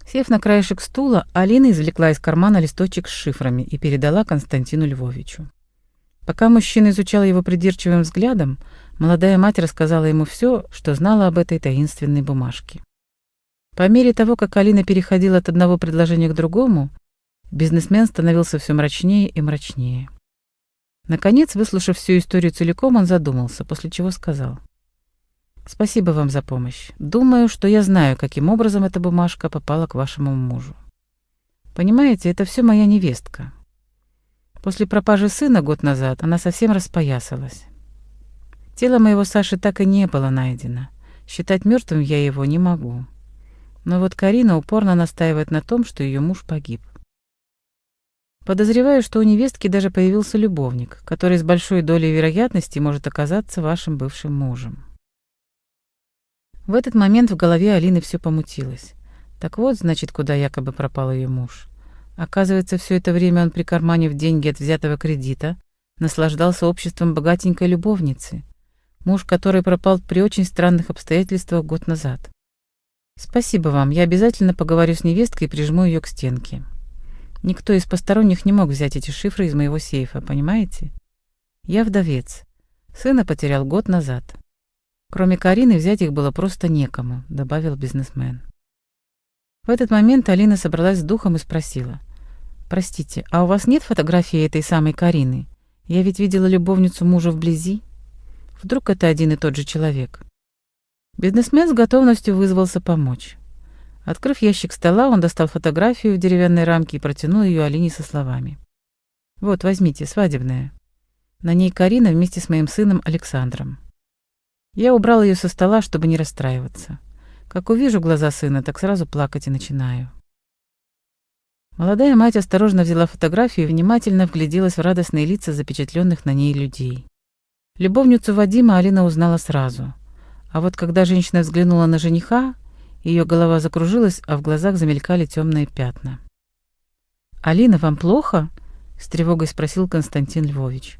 Сев на краешек стула, Алина извлекла из кармана листочек с шифрами и передала Константину Львовичу. Пока мужчина изучал его придирчивым взглядом, молодая мать рассказала ему все, что знала об этой таинственной бумажке. По мере того, как Алина переходила от одного предложения к другому, бизнесмен становился все мрачнее и мрачнее. Наконец, выслушав всю историю целиком, он задумался, после чего сказал. «Спасибо вам за помощь. Думаю, что я знаю, каким образом эта бумажка попала к вашему мужу. Понимаете, это все моя невестка. После пропажи сына год назад она совсем распоясалась. Тело моего Саши так и не было найдено. Считать мертвым я его не могу. Но вот Карина упорно настаивает на том, что ее муж погиб. Подозреваю, что у невестки даже появился любовник, который с большой долей вероятности может оказаться вашим бывшим мужем. В этот момент в голове Алины все помутилось. Так вот, значит, куда якобы пропал ее муж. Оказывается, все это время он, прикарманив деньги от взятого кредита, наслаждался обществом богатенькой любовницы, муж которой пропал при очень странных обстоятельствах год назад. Спасибо вам, я обязательно поговорю с невесткой и прижму ее к стенке. Никто из посторонних не мог взять эти шифры из моего сейфа, понимаете? Я вдовец. Сына потерял год назад. Кроме Карины взять их было просто некому, добавил бизнесмен. В этот момент Алина собралась с духом и спросила. «Простите, а у вас нет фотографии этой самой Карины? Я ведь видела любовницу мужа вблизи. Вдруг это один и тот же человек?» Бизнесмен с готовностью вызвался помочь. Открыв ящик стола, он достал фотографию в деревянной рамке и протянул ее Алине со словами. «Вот, возьмите, свадебная. На ней Карина вместе с моим сыном Александром. Я убрал ее со стола, чтобы не расстраиваться. Как увижу глаза сына, так сразу плакать и начинаю. Молодая мать осторожно взяла фотографию и внимательно вгляделась в радостные лица запечатленных на ней людей. Любовницу Вадима Алина узнала сразу. А вот когда женщина взглянула на жениха, ее голова закружилась, а в глазах замелькали темные пятна. «Алина, вам плохо?» — с тревогой спросил Константин Львович.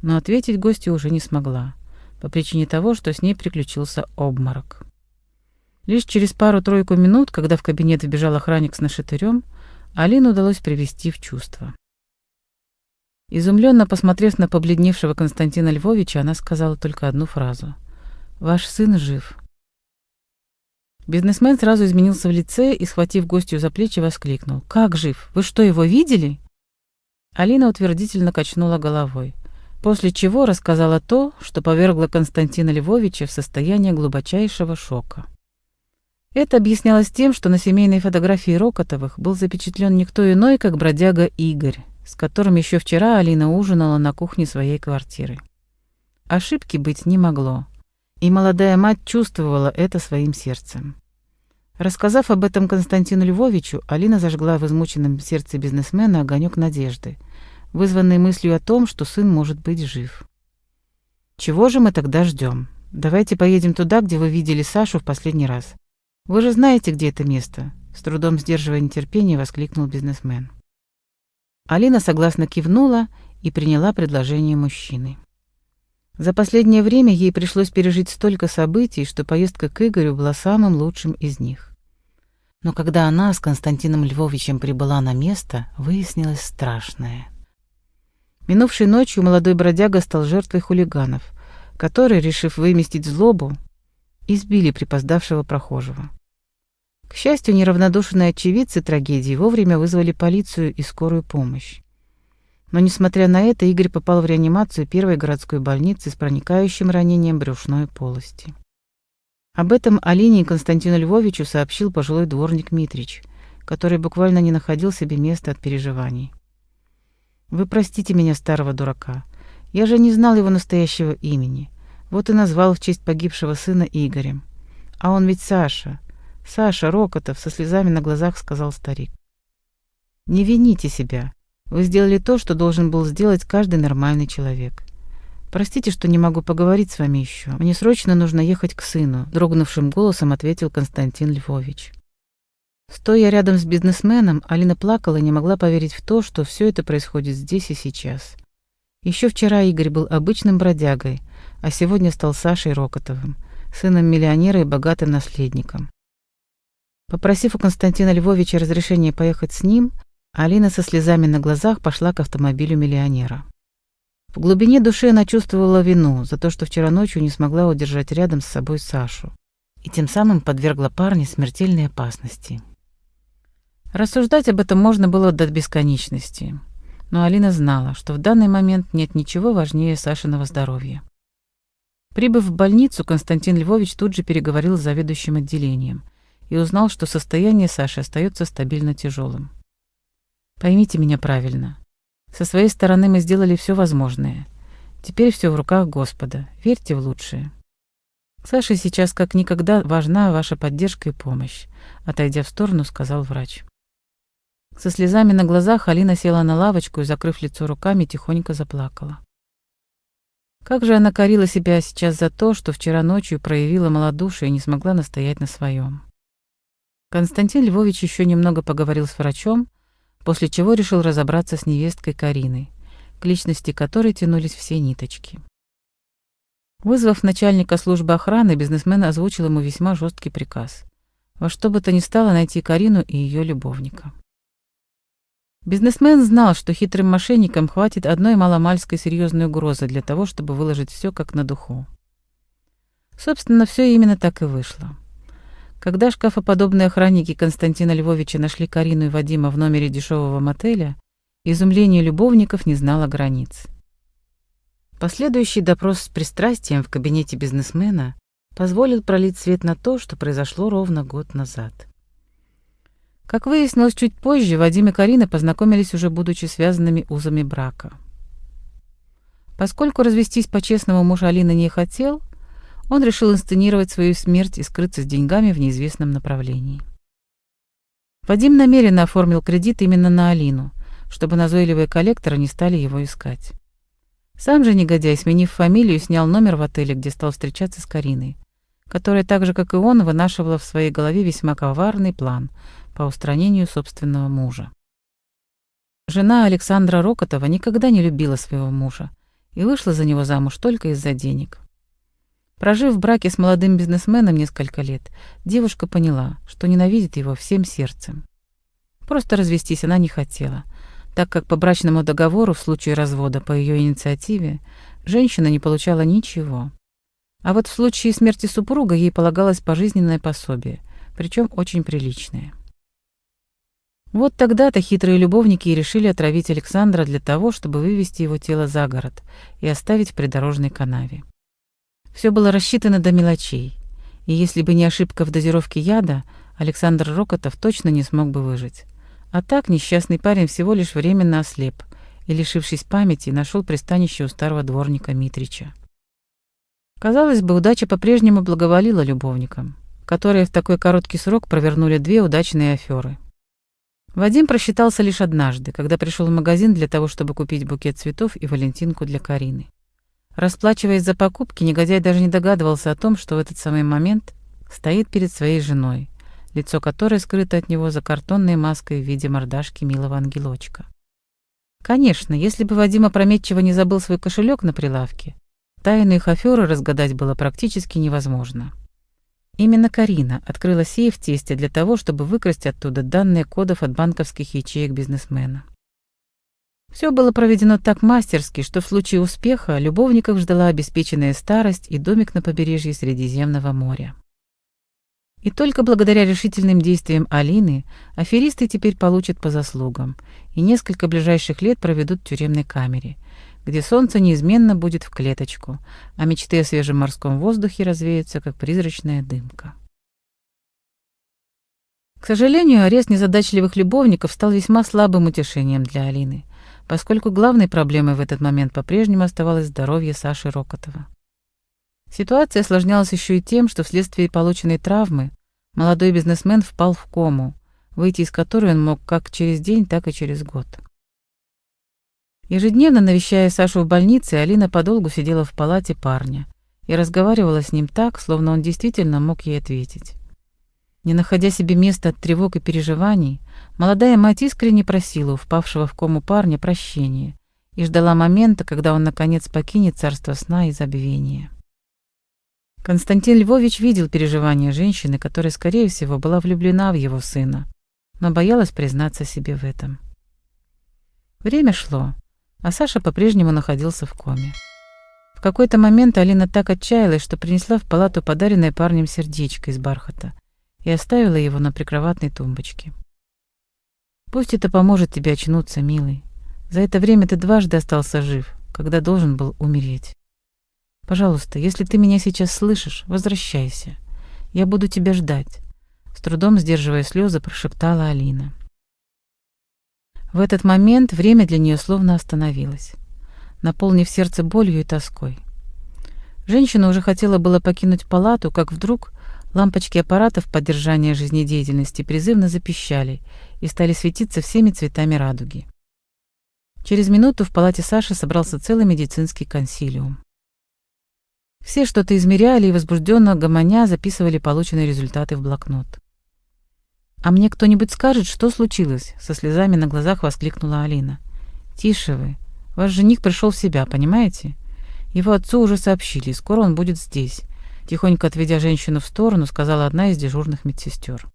Но ответить гостья уже не смогла, по причине того, что с ней приключился обморок. Лишь через пару-тройку минут, когда в кабинет вбежал охранник с нашатырем, Алину удалось привести в чувство. Изумленно посмотрев на побледневшего Константина Львовича, она сказала только одну фразу. «Ваш сын жив». Бизнесмен сразу изменился в лице и, схватив гостью за плечи, воскликнул. «Как жив? Вы что, его видели?» Алина утвердительно качнула головой, после чего рассказала то, что повергло Константина Львовича в состояние глубочайшего шока. Это объяснялось тем, что на семейной фотографии Рокотовых был запечатлен никто иной, как бродяга Игорь, с которым еще вчера Алина ужинала на кухне своей квартиры. Ошибки быть не могло, и молодая мать чувствовала это своим сердцем. Рассказав об этом Константину Львовичу, Алина зажгла в измученном сердце бизнесмена огонек надежды, вызванный мыслью о том, что сын может быть жив. «Чего же мы тогда ждем? Давайте поедем туда, где вы видели Сашу в последний раз. «Вы же знаете, где это место?» — с трудом сдерживая нетерпение, воскликнул бизнесмен. Алина согласно кивнула и приняла предложение мужчины. За последнее время ей пришлось пережить столько событий, что поездка к Игорю была самым лучшим из них. Но когда она с Константином Львовичем прибыла на место, выяснилось страшное. Минувшей ночью молодой бродяга стал жертвой хулиганов, которые, решив выместить злобу, избили припоздавшего прохожего. К счастью, неравнодушные очевидцы трагедии вовремя вызвали полицию и скорую помощь. Но, несмотря на это, Игорь попал в реанимацию первой городской больницы с проникающим ранением брюшной полости. Об этом Алине и Константину Львовичу сообщил пожилой дворник Митрич, который буквально не находил себе места от переживаний. «Вы простите меня, старого дурака. Я же не знал его настоящего имени. Вот и назвал в честь погибшего сына Игорем. А он ведь Саша. Саша Рокотов со слезами на глазах сказал старик. Не вините себя. Вы сделали то, что должен был сделать каждый нормальный человек. Простите, что не могу поговорить с вами еще. Мне срочно нужно ехать к сыну, дрогнувшим голосом ответил Константин Львович. Стоя рядом с бизнесменом, Алина плакала и не могла поверить в то, что все это происходит здесь и сейчас. Еще вчера Игорь был обычным бродягой, а сегодня стал Сашей Рокотовым, сыном миллионера и богатым наследником. Попросив у Константина Львовича разрешения поехать с ним, Алина со слезами на глазах пошла к автомобилю миллионера. В глубине души она чувствовала вину за то, что вчера ночью не смогла удержать рядом с собой Сашу и тем самым подвергла парня смертельной опасности. Рассуждать об этом можно было до бесконечности, но Алина знала, что в данный момент нет ничего важнее Сашиного здоровья. Прибыв в больницу, Константин Львович тут же переговорил с заведующим отделением и узнал, что состояние Саши остается стабильно тяжелым. Поймите меня правильно. Со своей стороны мы сделали все возможное. Теперь все в руках Господа. Верьте в лучшее. Саше сейчас как никогда важна ваша поддержка и помощь, отойдя в сторону, сказал врач. Со слезами на глазах Алина села на лавочку и, закрыв лицо руками, тихонько заплакала. Как же она корила себя сейчас за то, что вчера ночью проявила малодушие и не смогла настоять на своем. Константин Львович еще немного поговорил с врачом, после чего решил разобраться с невесткой Кариной, к личности которой тянулись все ниточки. Вызвав начальника службы охраны, бизнесмен озвучил ему весьма жесткий приказ. Во что бы то ни стало найти Карину и ее любовника. Бизнесмен знал, что хитрым мошенникам хватит одной маломальской серьезной угрозы для того, чтобы выложить все как на духу. Собственно, все именно так и вышло. Когда шкафоподобные охранники Константина Львовича нашли Карину и Вадима в номере дешевого мотеля, изумление любовников не знало границ. Последующий допрос с пристрастием в кабинете бизнесмена позволил пролить свет на то, что произошло ровно год назад. Как выяснилось чуть позже, Вадим и Карина познакомились уже будучи связанными узами брака. Поскольку развестись по-честному муж Алины не хотел, он решил инсценировать свою смерть и скрыться с деньгами в неизвестном направлении. Вадим намеренно оформил кредит именно на Алину, чтобы назойливые коллекторы не стали его искать. Сам же негодяй, сменив фамилию, снял номер в отеле, где стал встречаться с Кариной, которая так же, как и он, вынашивала в своей голове весьма коварный план — по устранению собственного мужа. Жена Александра Рокотова никогда не любила своего мужа и вышла за него замуж только из-за денег. Прожив в браке с молодым бизнесменом несколько лет, девушка поняла, что ненавидит его всем сердцем. Просто развестись она не хотела, так как по брачному договору в случае развода по ее инициативе женщина не получала ничего. А вот в случае смерти супруга ей полагалось пожизненное пособие, причем очень приличное. Вот тогда-то хитрые любовники и решили отравить Александра для того, чтобы вывести его тело за город и оставить в придорожной канаве. Все было рассчитано до мелочей, и если бы не ошибка в дозировке яда, Александр Рокотов точно не смог бы выжить. А так несчастный парень всего лишь временно ослеп и, лишившись памяти, нашел пристанище у старого дворника Митрича. Казалось бы, удача по-прежнему благоволила любовникам, которые в такой короткий срок провернули две удачные аферы. Вадим просчитался лишь однажды, когда пришел в магазин для того, чтобы купить букет цветов и валентинку для Карины. Расплачиваясь за покупки, негодяй даже не догадывался о том, что в этот самый момент стоит перед своей женой, лицо которой скрыто от него за картонной маской в виде мордашки милого ангелочка. Конечно, если бы Вадим опрометчиво не забыл свой кошелек на прилавке, тайну их аферы разгадать было практически невозможно. Именно Карина открыла сейф тесте для того, чтобы выкрасть оттуда данные кодов от банковских ячеек бизнесмена. Все было проведено так мастерски, что в случае успеха любовников ждала обеспеченная старость и домик на побережье Средиземного моря. И только благодаря решительным действиям Алины аферисты теперь получат по заслугам и несколько ближайших лет проведут в тюремной камере, где солнце неизменно будет в клеточку, а мечты о свежем морском воздухе развеются, как призрачная дымка. К сожалению, арест незадачливых любовников стал весьма слабым утешением для Алины, поскольку главной проблемой в этот момент по-прежнему оставалось здоровье Саши Рокотова. Ситуация осложнялась еще и тем, что вследствие полученной травмы молодой бизнесмен впал в кому, выйти из которой он мог как через день, так и через год. Ежедневно навещая Сашу в больнице, Алина подолгу сидела в палате парня и разговаривала с ним так, словно он действительно мог ей ответить. Не находя себе места от тревог и переживаний, молодая мать искренне просила у впавшего в кому парня прощения и ждала момента, когда он наконец покинет царство сна и забвения. Константин Львович видел переживания женщины, которая, скорее всего, была влюблена в его сына, но боялась признаться себе в этом. Время шло, а Саша по-прежнему находился в коме. В какой-то момент Алина так отчаялась, что принесла в палату подаренное парнем сердечко из бархата и оставила его на прикроватной тумбочке. «Пусть это поможет тебе очнуться, милый. За это время ты дважды остался жив, когда должен был умереть. Пожалуйста, если ты меня сейчас слышишь, возвращайся. Я буду тебя ждать. С трудом сдерживая слезы, прошептала Алина. В этот момент время для нее словно остановилось, наполнив сердце болью и тоской. Женщина уже хотела было покинуть палату, как вдруг лампочки аппаратов поддержания жизнедеятельности призывно запищали и стали светиться всеми цветами радуги. Через минуту в палате Саши собрался целый медицинский консилиум. Все что-то измеряли и возбужденно гомоня записывали полученные результаты в блокнот. «А мне кто-нибудь скажет, что случилось?» — со слезами на глазах воскликнула Алина. «Тише вы. Ваш жених пришел в себя, понимаете? Его отцу уже сообщили, скоро он будет здесь», — тихонько отведя женщину в сторону, сказала одна из дежурных медсестер.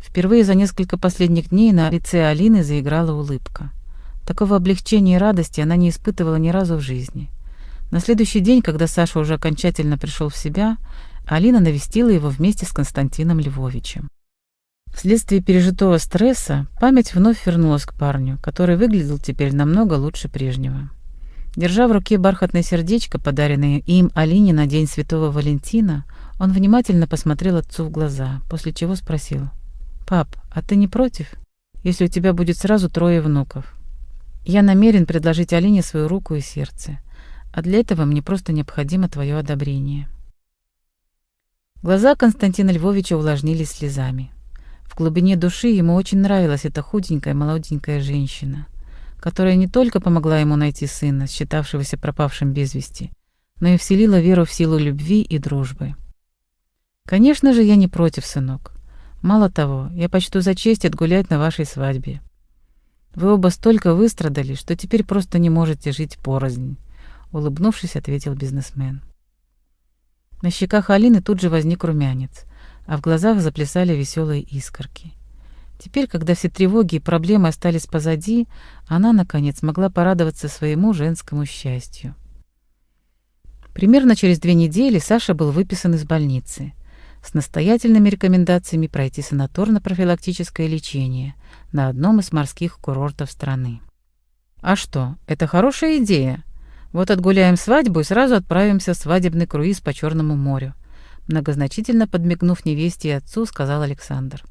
Впервые за несколько последних дней на лице Алины заиграла улыбка. Такого облегчения и радости она не испытывала ни разу в жизни. На следующий день, когда Саша уже окончательно пришел в себя, Алина навестила его вместе с Константином Львовичем. Вследствие пережитого стресса память вновь вернулась к парню, который выглядел теперь намного лучше прежнего. Держа в руке бархатное сердечко, подаренное им Алине на День Святого Валентина, он внимательно посмотрел отцу в глаза, после чего спросил. «Пап, а ты не против, если у тебя будет сразу трое внуков? Я намерен предложить Алине свою руку и сердце а для этого мне просто необходимо твое одобрение». Глаза Константина Львовича увлажнились слезами. В глубине души ему очень нравилась эта худенькая молоденькая женщина, которая не только помогла ему найти сына, считавшегося пропавшим без вести, но и вселила веру в силу любви и дружбы. «Конечно же, я не против, сынок. Мало того, я почту за честь отгулять на вашей свадьбе. Вы оба столько выстрадали, что теперь просто не можете жить порознь улыбнувшись, ответил бизнесмен. На щеках Алины тут же возник румянец, а в глазах заплясали веселые искорки. Теперь, когда все тревоги и проблемы остались позади, она, наконец, могла порадоваться своему женскому счастью. Примерно через две недели Саша был выписан из больницы с настоятельными рекомендациями пройти санаторно-профилактическое лечение на одном из морских курортов страны. «А что, это хорошая идея?» Вот отгуляем свадьбу и сразу отправимся в свадебный круиз по Черному морю. Многозначительно подмигнув невесте и отцу, сказал Александр.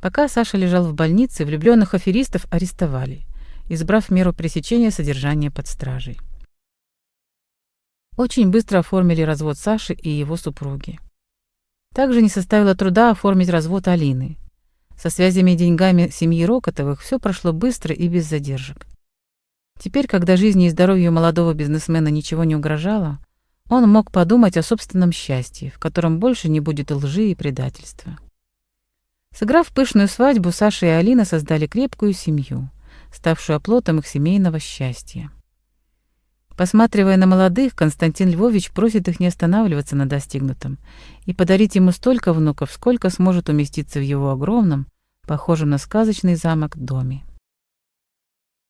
Пока Саша лежал в больнице, влюбленных аферистов арестовали, избрав меру пресечения содержания под стражей. Очень быстро оформили развод Саши и его супруги. Также не составило труда оформить развод Алины. Со связями и деньгами семьи Рокотовых все прошло быстро и без задержек. Теперь, когда жизни и здоровью молодого бизнесмена ничего не угрожало, он мог подумать о собственном счастье, в котором больше не будет лжи и предательства. Сыграв пышную свадьбу, Саша и Алина создали крепкую семью, ставшую оплотом их семейного счастья. Посматривая на молодых, Константин Львович просит их не останавливаться на достигнутом и подарить ему столько внуков, сколько сможет уместиться в его огромном, похожем на сказочный замок, доме.